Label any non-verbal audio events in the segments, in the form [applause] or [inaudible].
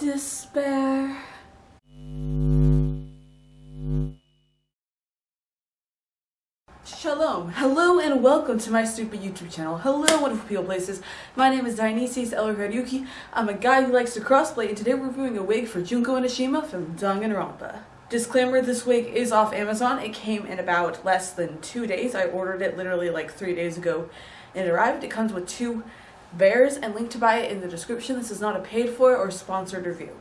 despair. Shalom, hello and welcome to my stupid YouTube channel. Hello wonderful people places. My name is Dionysius Elorgaryuki. I'm a guy who likes to crossplay and today we're reviewing a wig for Junko Enoshima from Danganronpa. Disclaimer, this wig is off Amazon. It came in about less than two days. I ordered it literally like three days ago and it arrived. It comes with two bears and link to buy it in the description. This is not a paid for or sponsored review.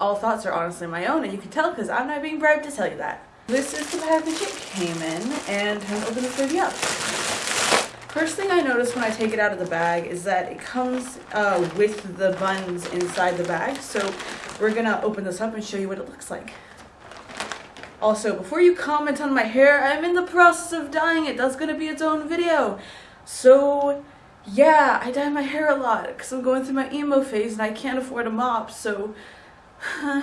All thoughts are honestly my own and you can tell because I'm not being bribed to tell you that. This is the package it came in and I'm gonna open this baby up. First thing I notice when I take it out of the bag is that it comes uh, with the buns inside the bag. So we're gonna open this up and show you what it looks like. Also, before you comment on my hair, I'm in the process of dyeing it. That's gonna be its own video. So, yeah, I dye my hair a lot because I'm going through my emo phase and I can't afford a mop, so... [sighs]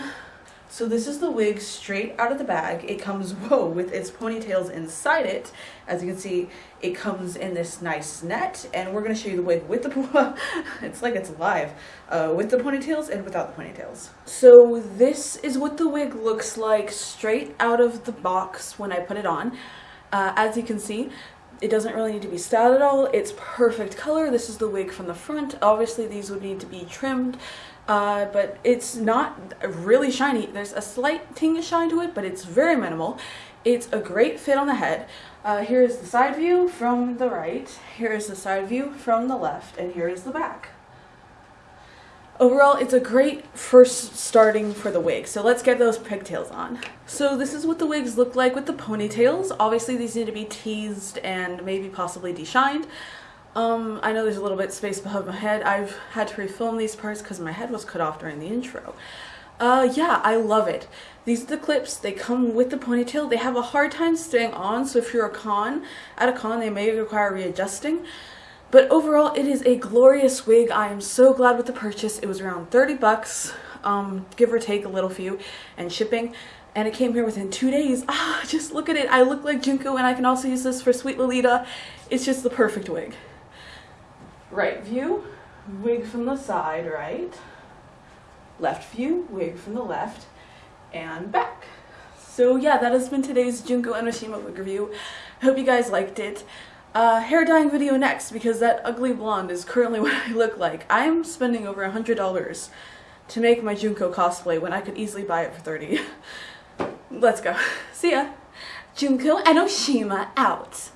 So this is the wig straight out of the bag. It comes, [laughs] whoa, with its ponytails inside it. As you can see, it comes in this nice net, and we're gonna show you the wig with the, [laughs] it's like it's live, uh, with the ponytails and without the ponytails. So this is what the wig looks like straight out of the box when I put it on. Uh, as you can see, it doesn't really need to be styled at all. It's perfect color. This is the wig from the front. Obviously, these would need to be trimmed uh, but it's not really shiny. There's a slight ting of shine to it, but it's very minimal. It's a great fit on the head. Uh, here is the side view from the right, here is the side view from the left, and here is the back. Overall, it's a great first starting for the wig. So let's get those pigtails on. So this is what the wigs look like with the ponytails. Obviously these need to be teased and maybe possibly deshined. Um, I know there's a little bit space above my head. I've had to refilm these parts because my head was cut off during the intro. Uh, yeah, I love it. These are the clips. They come with the ponytail. They have a hard time staying on, so if you're a con, at a con, they may require readjusting. But overall, it is a glorious wig. I am so glad with the purchase. It was around 30 bucks, um, give or take a little few, and shipping. And it came here within two days. Ah, just look at it. I look like Junko, and I can also use this for Sweet Lolita. It's just the perfect wig right view, wig from the side, right, left view, wig from the left, and back. So yeah, that has been today's Junko Enoshima wig review. Hope you guys liked it. Uh, hair dyeing video next because that ugly blonde is currently [laughs] what I look like. I'm spending over a hundred dollars to make my Junko cosplay when I could easily buy it for 30. [laughs] Let's go. [laughs] See ya. Junko Enoshima out.